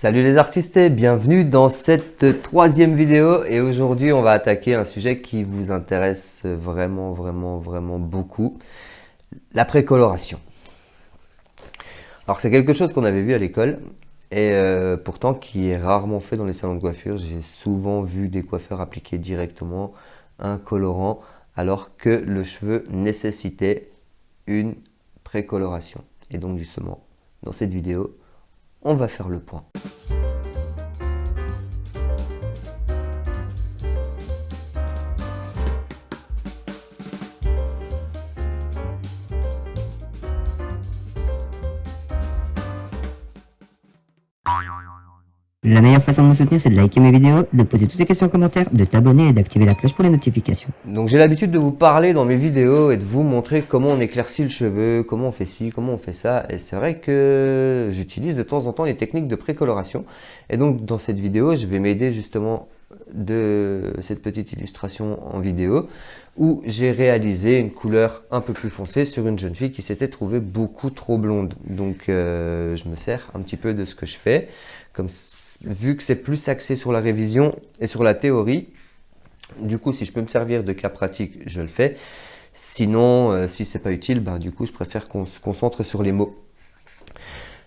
Salut les artistes et bienvenue dans cette troisième vidéo et aujourd'hui on va attaquer un sujet qui vous intéresse vraiment vraiment vraiment beaucoup, la précoloration. Alors c'est quelque chose qu'on avait vu à l'école et euh, pourtant qui est rarement fait dans les salons de coiffure. J'ai souvent vu des coiffeurs appliquer directement un colorant alors que le cheveu nécessitait une précoloration. Et donc justement, dans cette vidéo, on va faire le point. La meilleure façon de me soutenir, c'est de liker mes vidéos, de poser toutes les questions en commentaire, de t'abonner et d'activer la cloche pour les notifications. Donc j'ai l'habitude de vous parler dans mes vidéos et de vous montrer comment on éclaircit le cheveu, comment on fait ci, comment on fait ça. Et c'est vrai que j'utilise de temps en temps les techniques de précoloration. Et donc dans cette vidéo, je vais m'aider justement de cette petite illustration en vidéo où j'ai réalisé une couleur un peu plus foncée sur une jeune fille qui s'était trouvée beaucoup trop blonde. Donc euh, je me sers un petit peu de ce que je fais. Comme vu que c'est plus axé sur la révision et sur la théorie, du coup, si je peux me servir de cas pratique, je le fais. Sinon, euh, si c'est pas utile, ben, du coup, je préfère qu'on se concentre sur les mots.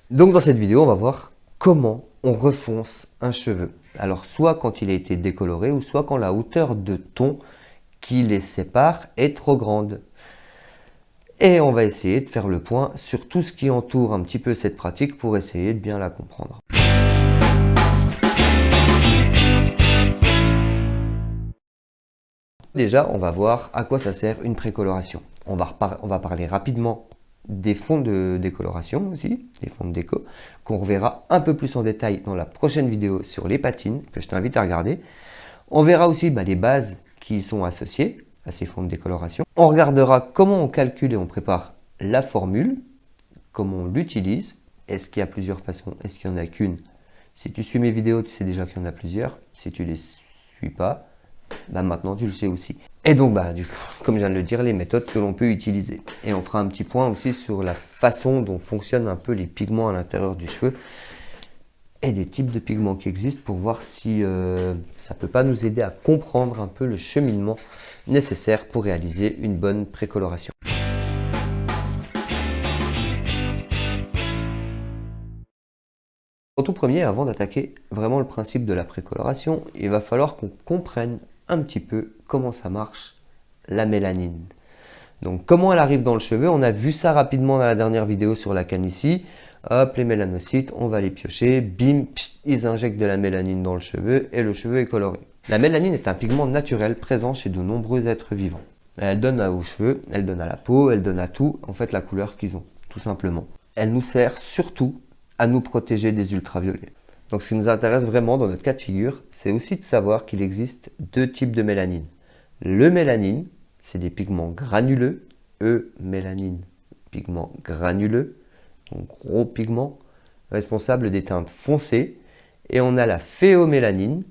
Donc, dans cette vidéo, on va voir comment on refonce un cheveu. Alors, soit quand il a été décoloré, ou soit quand la hauteur de ton qui les sépare est trop grande. Et on va essayer de faire le point sur tout ce qui entoure un petit peu cette pratique pour essayer de bien la comprendre. Déjà, on va voir à quoi ça sert une précoloration. On va, on va parler rapidement des fonds de décoloration aussi, des fonds de déco, qu'on reverra un peu plus en détail dans la prochaine vidéo sur les patines, que je t'invite à regarder. On verra aussi bah, les bases qui sont associées à ces fonds de décoloration. On regardera comment on calcule et on prépare la formule, comment on l'utilise, est-ce qu'il y a plusieurs façons, est-ce qu'il n'y en a qu'une? Si tu suis mes vidéos, tu sais déjà qu'il y en a plusieurs. Si tu les suis pas, bah, maintenant tu le sais aussi. Et donc, bah, du coup, comme je viens de le dire, les méthodes que l'on peut utiliser. Et on fera un petit point aussi sur la façon dont fonctionnent un peu les pigments à l'intérieur du cheveu et des types de pigments qui existent pour voir si euh, ça peut pas nous aider à comprendre un peu le cheminement nécessaire pour réaliser une bonne précoloration. En tout premier, avant d'attaquer vraiment le principe de la précoloration, il va falloir qu'on comprenne un petit peu comment ça marche la mélanine. Donc comment elle arrive dans le cheveu, on a vu ça rapidement dans la dernière vidéo sur la canne ici. Hop, les mélanocytes, on va les piocher, bim, ils injectent de la mélanine dans le cheveu et le cheveu est coloré. La mélanine est un pigment naturel présent chez de nombreux êtres vivants. Elle donne aux cheveux, elle donne à la peau, elle donne à tout, en fait la couleur qu'ils ont, tout simplement. Elle nous sert surtout à nous protéger des ultraviolets. Donc ce qui nous intéresse vraiment dans notre cas de figure, c'est aussi de savoir qu'il existe deux types de mélanine. Le mélanine, c'est des pigments granuleux, E-mélanine, pigment granuleux, donc gros pigment, responsable des teintes foncées. Et on a la phéomélanine,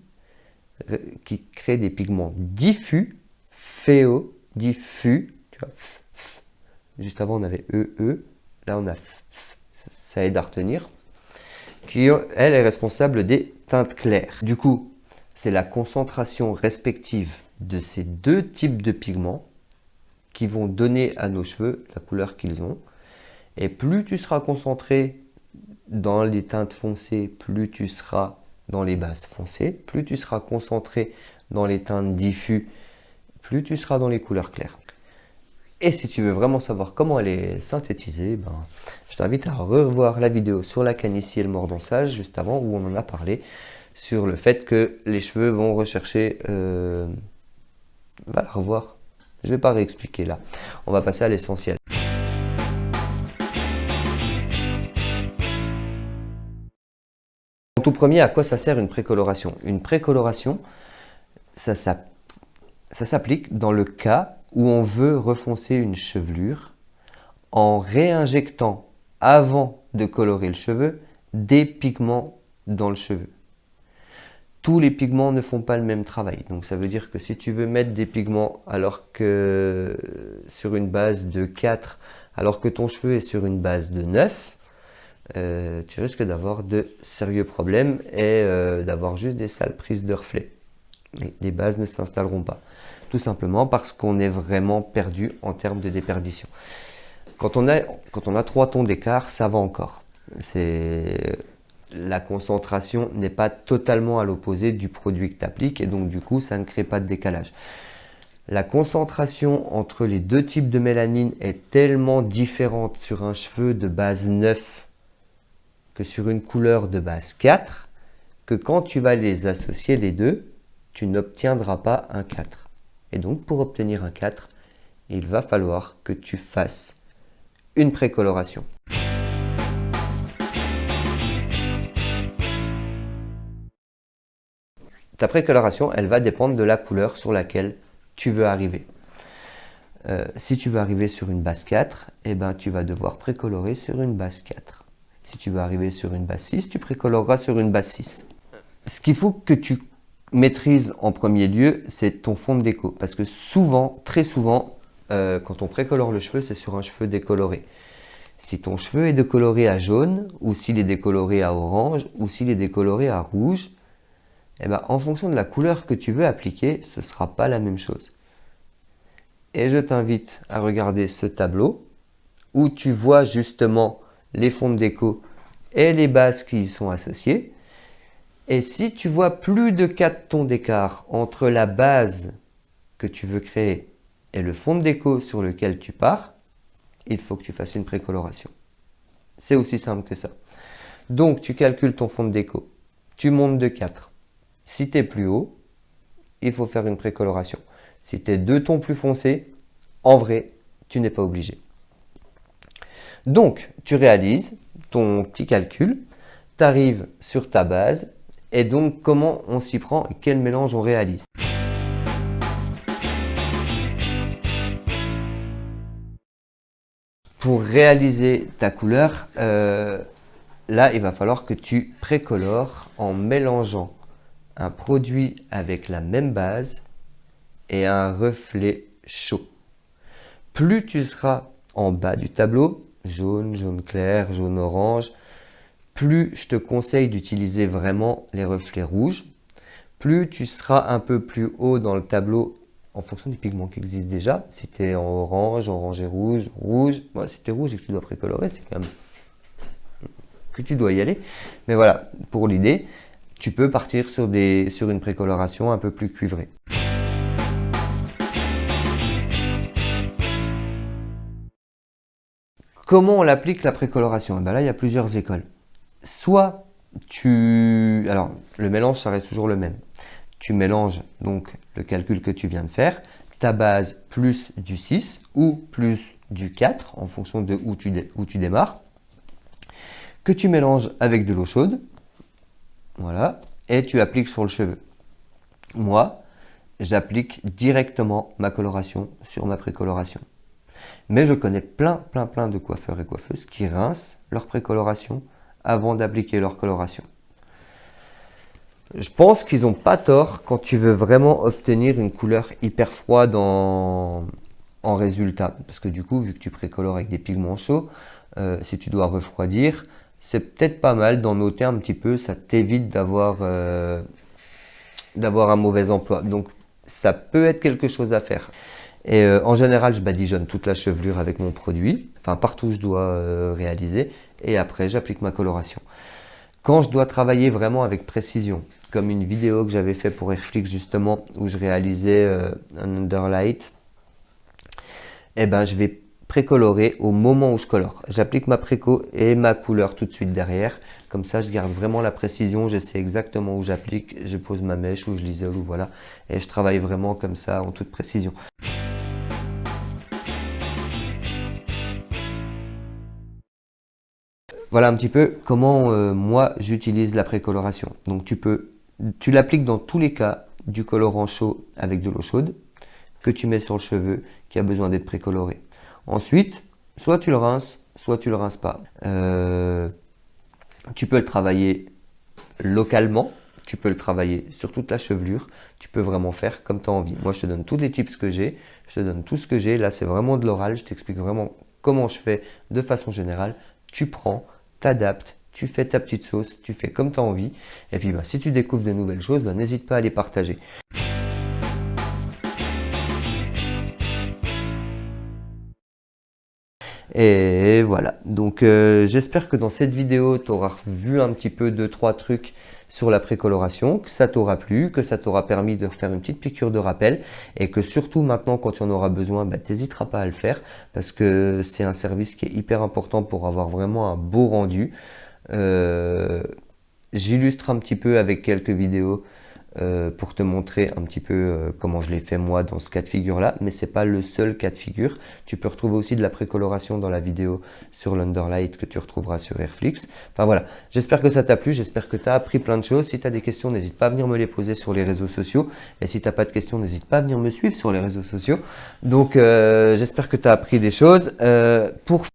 euh, qui crée des pigments diffus, phéo, diffus, tu vois, juste avant on avait EE, -E, là on a ça aide à retenir qui, elle, est responsable des teintes claires. Du coup, c'est la concentration respective de ces deux types de pigments qui vont donner à nos cheveux la couleur qu'ils ont. Et plus tu seras concentré dans les teintes foncées, plus tu seras dans les bases foncées, plus tu seras concentré dans les teintes diffus, plus tu seras dans les couleurs claires. Et si tu veux vraiment savoir comment elle est synthétisée, ben, je t'invite à revoir la vidéo sur la canicie et le mordonsage juste avant où on en a parlé sur le fait que les cheveux vont rechercher... Euh, va la revoir. Je ne vais pas réexpliquer là. On va passer à l'essentiel. Tout premier, à quoi ça sert une précoloration? Une précoloration, ça s'applique dans le cas où on veut refoncer une chevelure en réinjectant avant de colorer le cheveu des pigments dans le cheveu. Tous les pigments ne font pas le même travail. Donc ça veut dire que si tu veux mettre des pigments alors que sur une base de 4, alors que ton cheveu est sur une base de 9, euh, tu risques d'avoir de sérieux problèmes et euh, d'avoir juste des sales prises de reflets. Les bases ne s'installeront pas. Tout simplement parce qu'on est vraiment perdu en termes de déperdition. Quand on a, quand on a 3 tons d'écart, ça va encore. La concentration n'est pas totalement à l'opposé du produit que tu appliques et donc du coup, ça ne crée pas de décalage. La concentration entre les deux types de mélanine est tellement différente sur un cheveu de base 9 que sur une couleur de base 4 que quand tu vas les associer les deux, tu n'obtiendras pas un 4. Et donc pour obtenir un 4, il va falloir que tu fasses une précoloration. Ta précoloration, elle va dépendre de la couleur sur laquelle tu veux arriver. Euh, si tu veux arriver sur une base 4, eh ben, tu vas devoir précolorer sur une base 4. Si tu veux arriver sur une base 6, tu précoloreras sur une base 6. Ce qu'il faut que tu maîtrises en premier lieu, c'est ton fond de déco. Parce que souvent, très souvent, euh, quand on précolore le cheveu, c'est sur un cheveu décoloré. Si ton cheveu est décoloré à jaune, ou s'il est décoloré à orange, ou s'il est décoloré à rouge, eh ben, en fonction de la couleur que tu veux appliquer, ce ne sera pas la même chose. Et je t'invite à regarder ce tableau où tu vois justement les fonds de déco et les bases qui y sont associées. Et si tu vois plus de 4 tons d'écart entre la base que tu veux créer et le fond de déco sur lequel tu pars, il faut que tu fasses une précoloration. C'est aussi simple que ça. Donc, tu calcules ton fond de déco. Tu montes de 4. Si tu es plus haut, il faut faire une précoloration. Si tu es deux tons plus foncés, en vrai, tu n'es pas obligé. Donc, tu réalises ton petit calcul, tu arrives sur ta base, et donc comment on s'y prend et quel mélange on réalise? Pour réaliser ta couleur, euh, là, il va falloir que tu précolores en mélangeant un produit avec la même base et un reflet chaud. Plus tu seras en bas du tableau, jaune, jaune clair, jaune orange, plus je te conseille d'utiliser vraiment les reflets rouges. Plus tu seras un peu plus haut dans le tableau en fonction des pigments qui existent déjà. Si tu es en orange, orange et rouge, rouge. si tu es rouge et que tu dois précolorer, c'est quand même que tu dois y aller. Mais voilà, pour l'idée, tu peux partir sur, une précoloration un peu plus cuivrée. Comment on l'applique la précoloration? Eh ben Là, il y a plusieurs écoles. Soit tu... Alors, le mélange, ça reste toujours le même. Tu mélanges donc le calcul que tu viens de faire, ta base plus du 6 ou plus du 4 en fonction de où tu, tu démarres, que tu mélanges avec de l'eau chaude, voilà, et tu appliques sur le cheveu. Moi, j'applique directement ma coloration sur ma précoloration. Mais je connais plein, plein, plein de coiffeurs et coiffeuses qui rincent leur précoloration avant d'appliquer leur coloration. Je pense qu'ils n'ont pas tort quand tu veux vraiment obtenir une couleur hyper froide en, résultat. Parce que du coup, vu que tu précolores avec des pigments chauds, euh, si tu dois refroidir, c'est peut-être pas mal d'en noter un petit peu, ça t'évite d'avoir euh, d'avoir un mauvais emploi. Donc ça peut être quelque chose à faire. Et euh, en général, je badigeonne toute la chevelure avec mon produit, enfin partout où je dois euh, réaliser, et après j'applique ma coloration. Quand je dois travailler vraiment avec précision, comme une vidéo que j'avais fait pour Airflix justement, où je réalisais euh, un underlight, eh ben je vais précolorer au moment où je colore. J'applique ma préco et ma couleur tout de suite derrière. Comme ça, je garde vraiment la précision, je sais exactement où j'applique, je pose ma mèche, où je l'isole, ou voilà. Et je travaille vraiment comme ça, en toute précision. Voilà un petit peu comment euh, moi j'utilise la précoloration. Donc tu peux, tu l'appliques dans tous les cas du colorant chaud avec de l'eau chaude que tu mets sur le cheveu qui a besoin d'être précoloré. Ensuite, soit tu le rinces, soit tu le rinces pas. Euh, tu peux le travailler localement, tu peux le travailler sur toute la chevelure, tu peux vraiment faire comme tu as envie. Moi, je te donne tous les tips que j'ai, je te donne tout ce que j'ai. Là, c'est vraiment de l'oral, je t'explique vraiment comment je fais de façon générale. Tu prends, t'adaptes, tu fais ta petite sauce, tu fais comme tu as envie. Et puis bah, si tu découvres de nouvelles choses, bah, n'hésite pas à les partager. Et voilà, donc euh, j'espère que dans cette vidéo, tu auras vu un petit peu deux trois trucs sur la précoloration, que ça t'aura plu, que ça t'aura permis de faire une petite piqûre de rappel et que surtout maintenant quand tu en auras besoin, bah, tu n'hésiteras pas à le faire parce que c'est un service qui est hyper important pour avoir vraiment un beau rendu. Euh, j'illustre un petit peu avec quelques vidéos euh, pour te montrer un petit peu euh, comment je l'ai fait moi dans ce cas de figure là mais c'est pas le seul cas de figure. Tu peux retrouver aussi de la précoloration dans la vidéo sur l'Underlight que tu retrouveras sur Airflix. Enfin voilà. J'espère que ça t'a plu. J'espère que tu as appris plein de choses. Si tu as des questions n'hésite pas à venir me les poser sur les réseaux sociaux. Et si tu n'as pas de questions n'hésite pas à venir me suivre sur les réseaux sociaux. Donc euh, j'espère que tu as appris des choses. Pour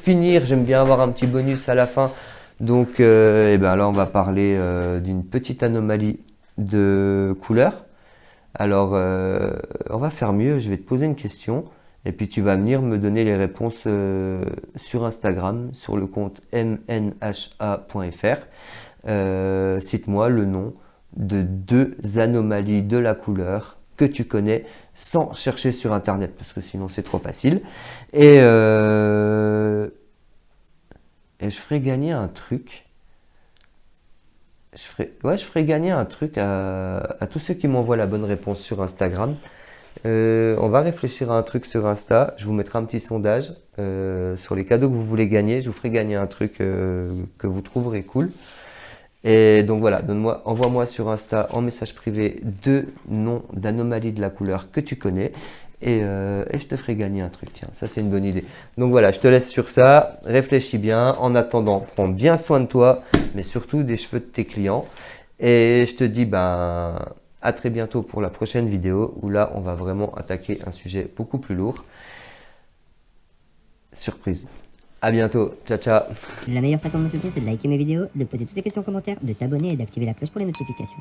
finir, j'aime bien avoir un petit bonus à la fin. Donc euh, eh ben là, on va parler euh, d'une petite anomalie de couleur. Alors, euh, on va faire mieux. Je vais te poser une question. Et puis tu vas venir me donner les réponses sur Instagram, sur le compte mnha.fr. Cite-moi le nom de deux anomalies de la couleur que tu connais sans chercher sur internet parce que sinon c'est trop facile. Et, euh, et je ferai gagner un truc. Je ferai, ouais, je ferai gagner un truc à, tous ceux qui m'envoient la bonne réponse sur Instagram. Euh, on va réfléchir à un truc sur Insta. Je vous mettrai un petit sondage euh, sur les cadeaux que vous voulez gagner. Je vous ferai gagner un truc que vous trouverez cool et donc voilà, donne-moi, envoie-moi sur Insta en message privé deux noms d'anomalies de la couleur que tu connais euh, et, je te ferai gagner un truc. Tiens, ça c'est une bonne idée. Donc voilà, je te laisse sur ça. Réfléchis bien. En attendant, prends bien soin de toi, mais surtout des cheveux de tes clients. Et je te dis ben, à très bientôt pour la prochaine vidéo où là, on va vraiment attaquer un sujet beaucoup plus lourd. Surprise. À bientôt. Ciao, ciao. La meilleure façon de me soutenir, c'est de liker mes vidéos, de poser toutes les questions en commentaire, de t'abonner et d'activer la cloche pour les notifications.